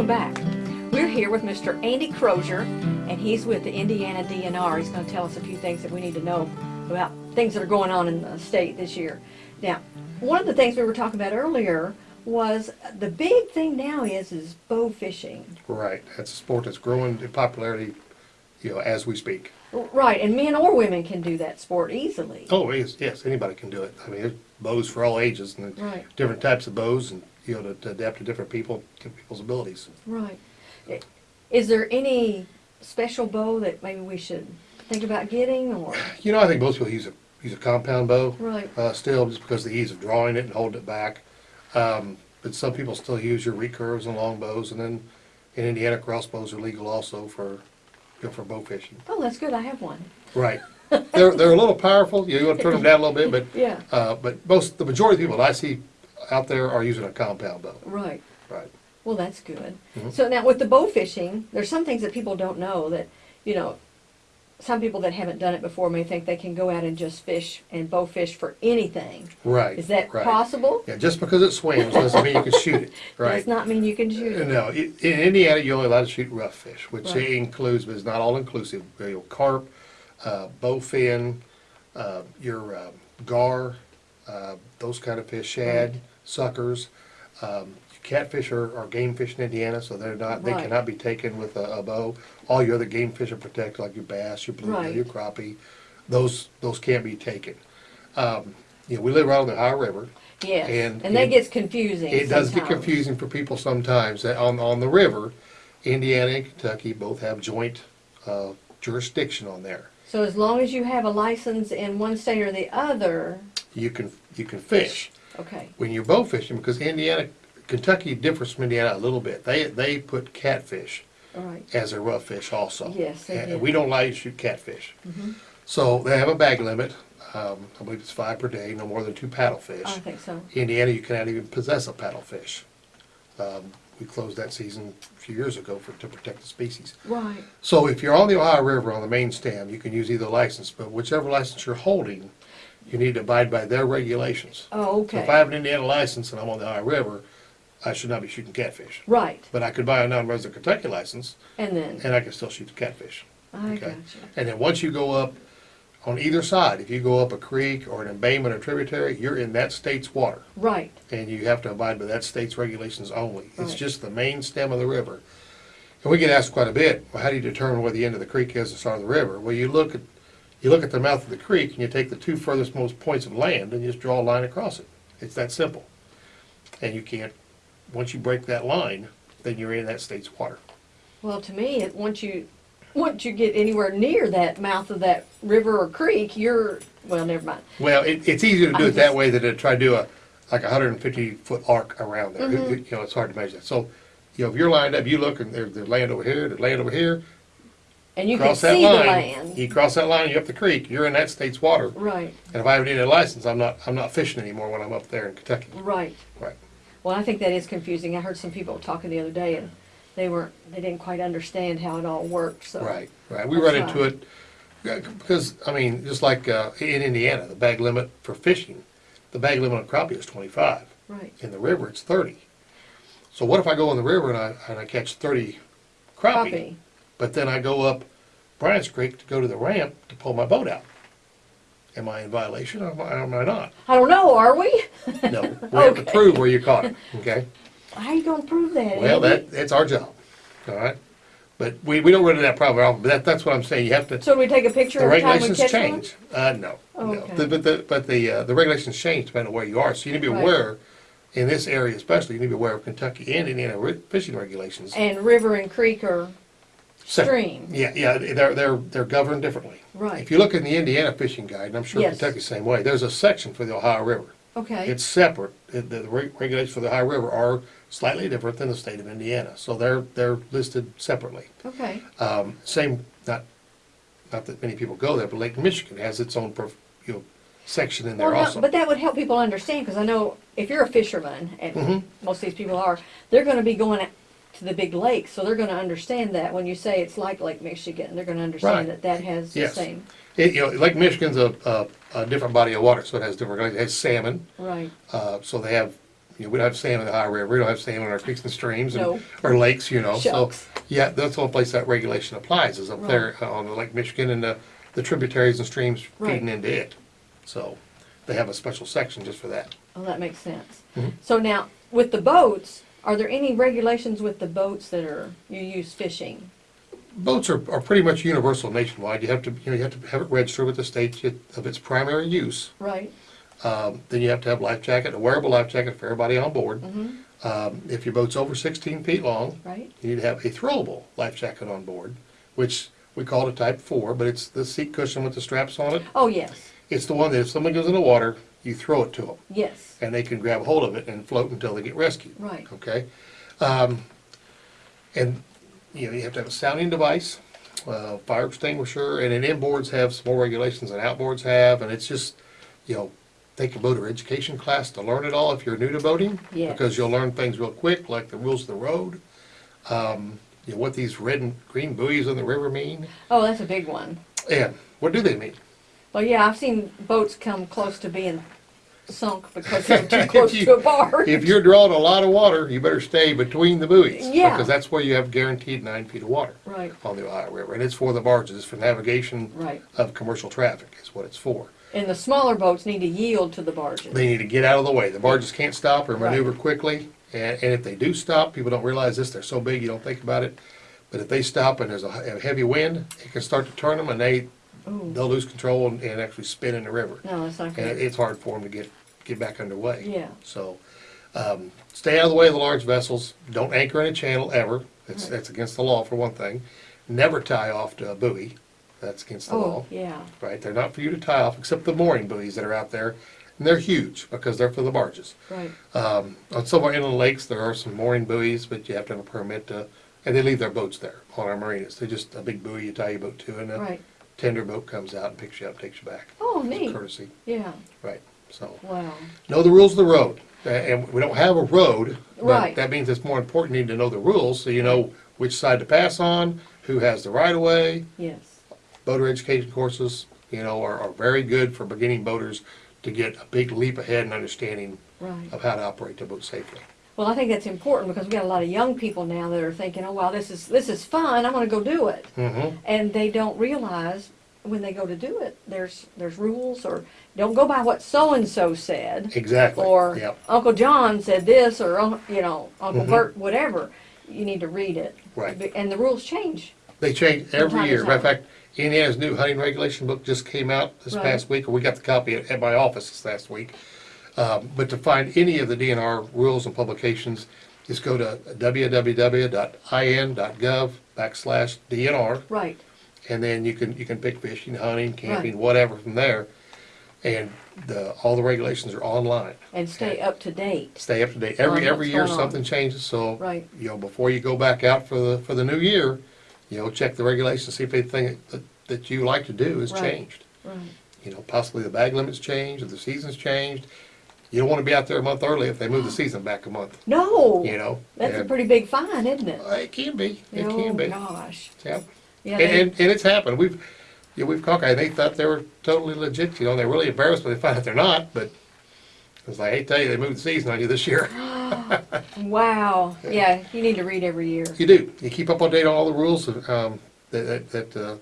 Welcome back. We're here with Mr. Andy Crozier, and he's with the Indiana DNR. He's going to tell us a few things that we need to know about things that are going on in the state this year. Now, one of the things we were talking about earlier was the big thing now is is bow fishing. Right, that's a sport that's growing in popularity, you know, as we speak. Right, and men or women can do that sport easily. Oh, yes, yes, anybody can do it. I mean, there's bows for all ages and Right. different types of bows and, you know, to- to adapt to different people, to people's abilities. Right. Is there any special bow that maybe we should think about getting or? You know, I think most people use a, use a compound bow. Right. Uh, still, just because of the ease of drawing it and holding it back. Um, but some people still use your recurves and long bows, and then in Indiana, crossbows are legal also for, you know, for bow fishing. Oh, that's good. I have one. Right. They're, they're a little powerful, you want to turn them down a little bit, but, Yeah. uh, but most, the majority of people that I see out there are using a compound bow. Right. Right. Well, that's good. Mhm. So now with the bow fishing, there's some things that people don't know that, you know, some people that haven't done it before may think they can go out and just fish and bow fish for anything. Right. Is that right. possible? Yeah, just because it swims doesn't mean you can shoot it, right? Does not mean you can shoot it. No, i- in Indiana, you're only allowed to shoot rough fish, which Right. includes, but is not all inclusive, you know, carp, uh, bowfin, uh, your uh, gar, uh, those kind of fish, shad, Right. Suckers. Um, Catfish are, are game fish in Indiana, so they're not, they Right. cannot be taken with a, a bow. All your other game fish are protected, like your bass, your bluegill, Right. your crappie. Those, those can't be taken. Um, You know, we live right on the Ohio River. Yes. And And that gets confusing It does get sometimes. confusing for people sometimes. That On, on the river, Indiana and Kentucky both have joint uh, jurisdiction on there. So as long as you have a license in one state or the other, You can, you can fish. Okay. When you're bow fishing, because Indiana, Kentucky differs from Indiana a little bit. They, they put catfish All right. as a rough fish also. Yes, they And did. we don't allow you to shoot catfish. Mhm. So they have a bag limit. Um, I believe it's five per day, no more than two paddlefish. I think so. Indiana, you cannot even possess a paddlefish. Um, we closed that season a few years ago for, to protect the species. Right. So if you're on the Ohio River on the main stem, you can use either license, but whichever license you're holding, you need to abide by their regulations. Oh, So okay. if I have an Indiana license and I'm on the Ohio River, I should not be shooting catfish. Right. But I could buy a non-resident Kentucky license And then, and I can still shoot the catfish. I okay. gotcha. And then once you go up on either side, if you go up a creek or an embayment or tributary, you're in that state's water. Right. and you have to abide by that state's regulations only. It's Right. just the main stem of the river. And we get asked quite a bit, well, how do you determine where the end of the creek is, the start of the river? Well, you look at, you look at the mouth of the creek and you take the two furthest most points of land and you just draw a line across it. It's that simple. And you can't, once you break that line, then you're in that state's water. Well, to me, it, once you, once you get anywhere near that mouth of that river or creek, you're, well, never mind. Well, it, it's easier to do I'm it that way than to try to do a, like a hundred and fifty foot arc around there. Mhm. You you know, it's hard to measure that. So, you know, if you're lined up, you look and there's, there's land over here, there's land over here, And you can cross that see the line, land. you cross that line, you're up the creek, you're in that state's water. Right, And if I haven't needed a license, I'm not, I'm not fishing anymore when I'm up there in Kentucky. right. Right. Well, I think that is confusing. I heard some people talking the other day and they weren't, they didn't quite understand how it all worked, so. Right, right. We That's run into it, because, I mean, just like, uh, in Indiana, the bag limit for fishing, the bag limit on crappie is twenty-five. Right, In the river, it's thirty. So what if I go in the river and I, and I catch thirty crappie? copy. But then I go up Bryant's Creek to go to the ramp to pull my boat out. Am I in violation or am I, am I not? I don't know, are we? No, we have to Okay. prove where you caught it, okay? How are you gonna prove that, Well, Andy? that, that's our job, all right? But we, we don't run into that problem but that, that's what I'm saying, you have to, So do we take a picture the every time we regulations catch one? change. Uh, no, no. Okay. The- But the, but the, uh, the regulations change depending on where you are, so you need to be Right. aware, in this area especially, you need to be aware of Kentucky and Indiana fishing regulations. And river and creek are Stream, Yeah, yeah, they're, they're, they're governed differently. right, If you look in the Indiana fishing guide, and I'm sure Yes. Kentucky's the same way, there's a section for the Ohio River. okay, It's separate. The, the reg- regulations for the Ohio River are slightly different than the state of Indiana, so they're, they're listed separately. okay, Um, same, not, not that many people go there, but Lake Michigan has its own, prof- you know, section in there Well, no, also. But that would help people understand, because I know if you're a fisherman, and Mhm. most of these people are, they're gonna be going to the big lakes, so they're gonna understand that when you say it's like Lake Michigan, they're gonna Right. understand that that has the Yes. same, It, you know, Lake Michigan's a, a, a different body of water, so it has different, it has salmon, right, uh, so they have, you know, we don't have salmon in the Ohio River, we don't have salmon in our creeks and streams and, No. or lakes, you know, so. Shucks. Yeah, that's the only place that regulation applies, is up there uh, on Lake Michigan and the, the tributaries and streams Right. feeding into it. So, they have a special section just for that. Oh, that makes sense. Mhm. So now, with the boats, are there any regulations with the boats that are, you use fishing? Boats are, are pretty much universal nationwide, you have to, you know, you have to have it registered with the state of its primary use. Right? Um, then you have to have life jacket, a wearable life jacket for everybody on board. Mm-hmm, Um, if your boat's over sixteen feet long, right? you need to have a throwable life jacket on board, which we call it a type four, but it's the seat cushion with the straps on it. Oh, yes, It's the one that if someone goes in the water, you throw it to them, yes, and they can grab hold of it and float until they get rescued. right. Okay? Um, and, you know, you have to have a sounding device, uh, fire extinguisher, and then inboards have some more regulations than outboards have, and it's just, you know, take a boater education class to learn it all if you're new to boating. Yes. Because you'll learn things real quick, like the rules of the road, um, you know, what these red and green buoys in the river mean, Oh, that's a big one. and what do they mean? Well, yeah, I've seen boats come close to being sunk because they're too close you- to a barge. If you're drawing a lot of water, you better stay between the buoys. Yeah. Because that's where you have guaranteed nine feet of water. Right, on the Ohio River, and it's for the barges, it's for navigation right. of commercial traffic is what it's for. And the smaller boats need to yield to the barges. They need to get out of the way, the barges can't stop or Right. maneuver quickly, and, and if they do stop, people don't realize this, they're so big, you don't think about it. But if they stop and there's a a heavy wind, it can start to turn them and they, Ooh, they'll lose control and, and actually spin in the river. no, that's not And good. it's hard for them to get, get back underway. Yeah, So, um, stay out of the way of the large vessels, don't anchor in a channel ever, it's, Right. that's against the law for one thing. Never tie off to a buoy, that's against the law. oh, yeah, right? They're not for you to tie off, except the mooring buoys that are out there. And they're huge because they're for the barges. right, Um, on some of our inland lakes, there are some mooring buoys, but you have to have a permit to, and they leave their boats there on our marinas. They're just a big buoy you tie your boat to and a right. Tender boat comes out and picks you up, takes you back. Oh, It's a neat, Courtesy, yeah, right, so. wow. Know the rules of the road. A- And we don't have a road, but Right. that means it's more important you need to know the rules so you know which side to pass on, who has the right of way, Yes, boater education courses, you know, are, are very good for beginning boaters to get a big leap ahead in understanding right. of how to operate the boat safely. Well, I think that's important because we got a lot of young people now that are thinking, oh, wow, this is, this is fun, I'm gonna go do it. Mm-hmm. And they don't realize when they go to do it, there's, there's rules or don't go by what so-and-so said. Exactly. Or Yep. Uncle John said this, or, you know, Uncle Mhm. Bert, whatever. You need to read it. Right. And the rules change. They change every year. Matter of fact, Indiana's new hunting regulation book just came out this Right. past week, or we got the copy at, at my office this last week. Um, but to find any of the DNR rules and publications, just go to www.in.gov backslash DNR, Right, and then you can, you can pick fishing, hunting, camping, whatever from there. And the, all the regulations are online. and stay up to date. Stay up to date. Every, On every what's year going on. something changes, so, Right. you know, before you go back out for the, for the new year, you know, check the regulations, see if anything that, that you like to do has Right. changed. Right. You know, possibly the bag limit's changed, or the season's changed. You don't wanna be out there a month early if they move the season back a month, No, you know? that's a pretty big fine, isn't it? uh, It can be, it oh can be, gosh. yeah. Yeah. And, they- and, and it's happened, we've, you know, we've caught guys, they thought they were totally legit, you know, they're really embarrassed when they find out they're not, but it's like, hey, tell you, they moved the season on you this year. wow. Yeah, you need to read every year. You do. You keep up on date on all the rules, um, that, that, that, uh,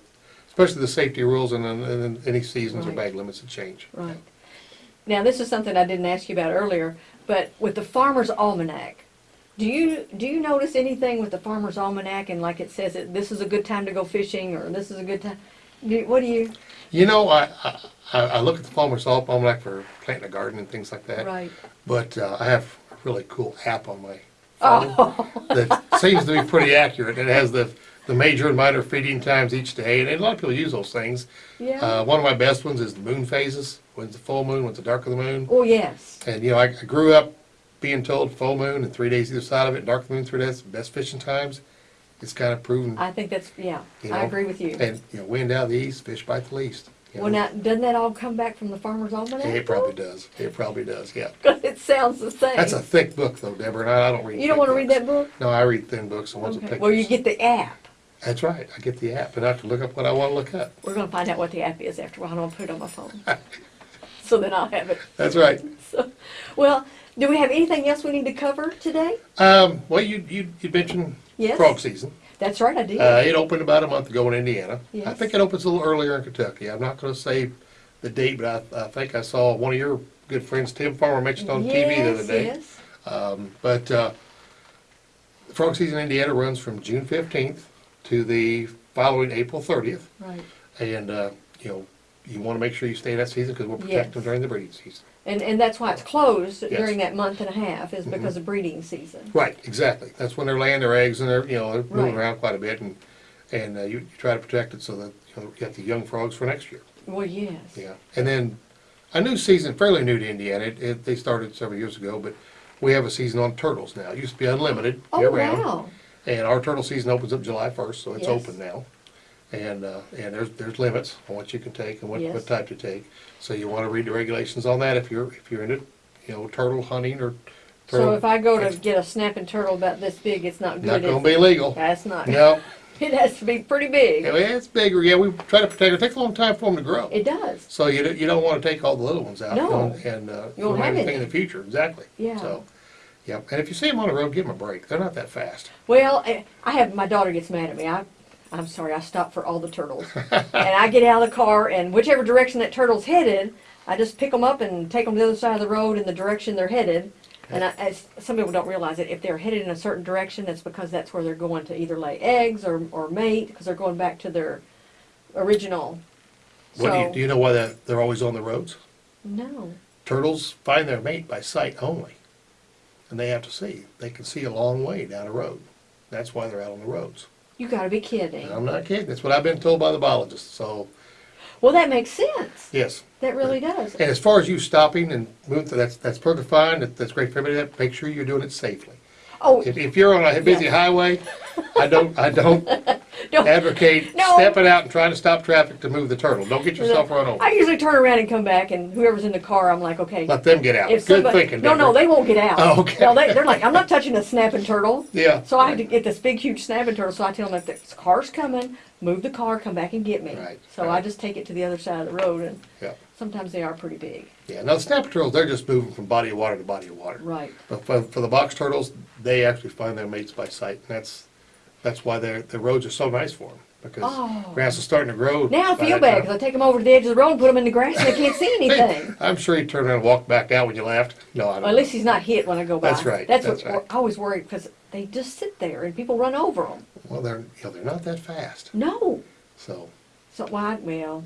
especially the safety rules and, then- and any seasons or bag limits that change. Right. Now, this is something I didn't ask you about earlier, but with the Farmer's Almanac, do you, do you notice anything with the Farmer's Almanac and like it says that this is a good time to go fishing or this is a good time? Do, what do you, You know, I, I, I look at the Farmer's Almanac for planting a garden and things like that. right? But, uh, I have a really cool app on my phone Oh, that seems to be pretty accurate. It has the, the major and minor feeding times each day, and a lot of people use those things. yeah. Uh, one of my best ones is the moon phases, when's the full moon, when's the dark of the moon. Oh, yes. And, you know, I I grew up being told full moon and three days either side of it, dark moon three days, best fishing times. It's kind of proven, I think that's, yeah, You I agree with you. and, you know, wind out of the east, fish bite the least. you Well, know. now, doesn't that all come back from the Farmer's Almanac? It probably does, it probably does, yeah. Because it sounds the same. That's a thick book though, Deborah, and I I don't read. You don't want to read that book? No, I read thin books, the ones with Okay. pictures. Well, you get the app. That's right, I get the app, and I have to look up what I wanna look up. We're gonna find out what the app is after a while. I'm gonna put it on my phone. so then I'll have it. That's right. So, well, do we have anything else we need to cover today? Um, well, you, you, you mentioned Yes. frog season. That's right, I did. Uh, it opened about a month ago in Indiana. I Yes. think it opens a little earlier in Kentucky. I'm not gonna say the date, but I, I think I saw one of your good friends, Tim Farmer, mentioned on TV the other Yes, day. yes. Um, but, uh, frog season in Indiana runs from June fifteenth to the following April thirtieth. Right. And, uh, you know, you wanna make sure you stay that season, cause we'll protect them Yes. during the breeding season. And, and that's why it's closed Yes. Mm-hmm. during that month and a half, is because of breeding season. Right, exactly. That's when they're laying their eggs and they're, you know, they're moving Right. around quite a bit and, and uh, you, you try to protect it so that, you know, you the young frogs for next year. Well, yes. Yeah. And then a new season, fairly new to Indiana, it, it, they started several years ago, but we have a season on turtles now. It used to be unlimited, Oh, year round. wow. And our turtle season opens up July first, so it's Yes. open now. And, uh, and there's, there's limits on what you can take and what, Yes. what type to take. So you wanna read the regulations on that if you're, if you're into, you know, turtle hunting or So turtle. if I go to get a snapping turtle about this big, it's not Not good, gonna is be it? legal. That's not, No, it has to be pretty big. Yeah, it's bigger, yeah, we try to protect, it takes a long time for them to grow. It does, So you don't, you don't wanna take all the little ones out. No. and- And, uh, You won't don't have anything in any. the future, exactly. Yeah. So, yeah, and if you see them on the road, give them a break, they're not that fast. Well, eh, I have, my daughter gets mad at me. I, I'm sorry, I stop for all the turtles. and I get out of the car and whichever direction that turtle's headed, I just pick them up and take them to the other side of the road in the direction they're headed. And I, as, some people don't realize it, if they're headed in a certain direction, it's because that's where they're going to either lay eggs or, or mate, because they're going back to their original. What, do you, do you know why that, they're always on the roads? No. Turtles find their mate by sight only. And they have to see, they can see a long way down a road. That's why they're out on the roads. You gotta be kidding. I'm not kidding, that's what I've been told by the biologists, so, Well, that makes sense. yes. That really does. And as far as you stopping and moving, that's, that's perfectly fine, that, that's great for everybody, make sure you're doing it safely. Oh, If, if you're on a busy highway, I don't, I don't don't. advocate No. stepping out and trying to stop traffic to move the turtle. Don't get yourself run over. I usually turn around and come back, and whoever's in the car, I'm like, okay. Let them get out. If Good somebody- thinking, No, no, Deborah. they won't get out. Oh, okay. No, they, they're like, I'm not touching a snapping turtle. Yeah. So I had to get this big, huge snapping turtle. So I tell them if the car's coming, move the car, come back and get me. Right, So I right. just take it to the other side of the road, and Yeah. sometimes they are pretty big. Yeah, now the snapper turtles, they're just moving from body of water to body of water. Right. But for, for the box turtles, they actually find their mates by sight, and that's, that's why their, the roads are so nice for them. Because Oh. grass is starting to grow. Now I by feel that bad time. because I take them over to the edge of the road and put them in the grass, and they can't see anything. I'm sure he turned around and walked back out when you laughed. No, I don't. Well, at least he's not hit when I go by. That's right, That's, that's what right. I always worry because they just sit there and people run over them. Well, they're, you know, they're not that fast, No. so. So why? Well,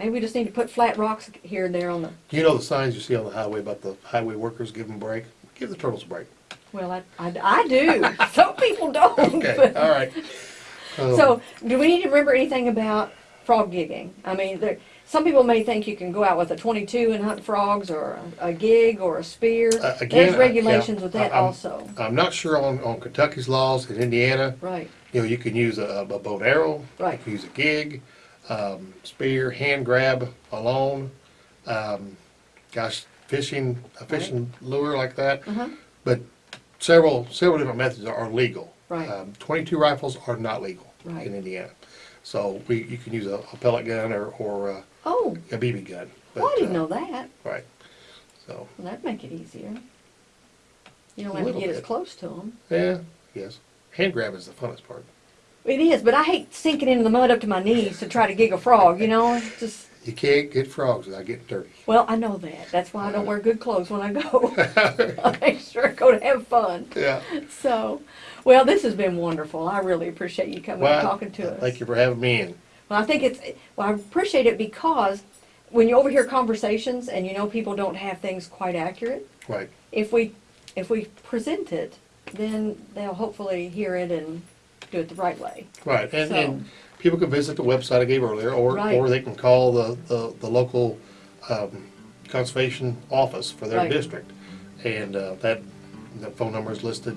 maybe we just need to put flat rocks here and there on the. You know the signs you see on the highway about the highway workers give them a break? Give the turtles a break. Well, I, I, I do. Some people don't. Okay, but- all right. Um, So, do we need to remember anything about frog gigging? I mean, there, some people may think you can go out with a 22 and hunt frogs, or a, a gig, or a spear. Uh, again, There's I- regulations yeah, with that I- I'm- also. I'm not sure on, on Kentucky's laws, in Indiana, Right. you know, you can use a, a bow and arrow. Right. You can use a gig, um, spear, hand grab alone, um, gosh, fishing, a fishing lure like that. Huh. But several, several different methods are, are legal. Right. Um, Twenty-two rifles are not legal Right. in Indiana. So we, you can use a, a pellet gun or, or uh, Oh, a BB gun. well, I But, didn't uh, know that. Right, so, Well, that'd make it easier. You don't have to little get as bit. close to them. yeah, yes. Hand grab is the funnest part. It is, but I hate sinking into the mud up to my knees to try to gig a frog. You know, it's just. You can't get frogs without getting dirty. Well, I know that. That's why I don't wear good clothes when I go. I make sure I go to have fun. Yeah. So, well, this has been wonderful. I really appreciate you coming and talking to us. Thank you for having me in. Well, I think it's, well, I appreciate it because when you overhear conversations and you know people don't have things quite accurate, Right, if we, if we present it, then they'll hopefully hear it and do it the right way. right. And, So- and people can visit the website I gave earlier, or, Right. or they can call the, the, the local, um, conservation office for their Right. district. And, uh, that, the phone number is listed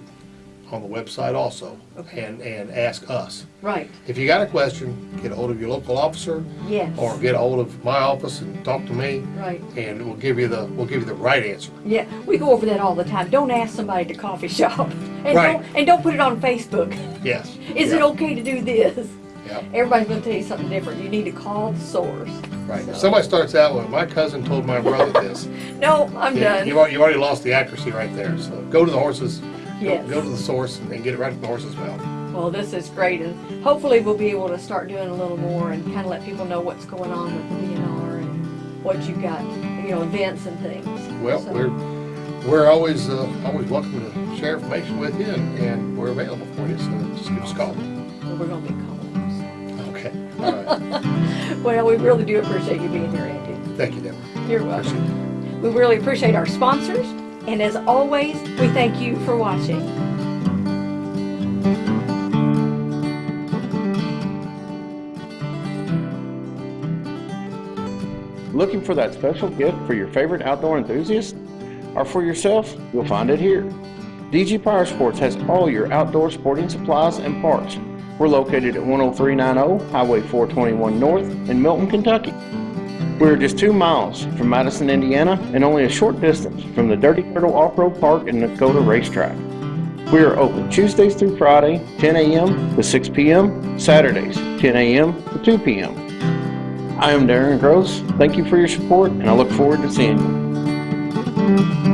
on the website also. Okay. And, and ask us. Right, If you got a question, get a hold of your local officer, yes. or get a hold of my office and talk to me, Right. and we'll give you the, we'll give you the right answer. Yeah, we go over that all the time. Don't ask somebody at the coffee shop. And Right. don't and don't put it on Facebook. Yes. Is it okay to do this? Yep. Everybody's gonna tell you something different. You need to call the source. Right. So- somebody starts out with, my cousin told my brother this, No, I'm Yeah, done. You've already, lost the accuracy right there. So go to the horses, Yes. go to the source, and get it right from the horse's mouth. Well, this is great, and hopefully we'll be able to start doing a little more and kind of let people know what's going on with the DNR and what you've got, you know, events and things. Well, So- we're we're always uh, always welcome to share information with you, and, and we're available for you. So just give us a call. Well, we're gonna be calling. Okay. All right. Well, we really do appreciate you being here, Andy. Thank you, Deborah. You're welcome. We really appreciate our sponsors, and as always, we thank you for watching. Looking for that special gift for your favorite outdoor enthusiast? Or for yourself? You'll find it here. DG Power Sports has all your outdoor sporting supplies and parts. We're located at 10390 Highway 421 North in Milton, Kentucky. We're just two miles from Madison, Indiana, and only a short distance from the Dirty Turtle Off-Road Park and Dakota Racetrack. We are open Tuesdays through Friday, 10 a.m. to 6 p.m., Saturdays, 10 a.m. to 2 p.m. I am Darren Gross. Thank you for your support, and I look forward to seeing you.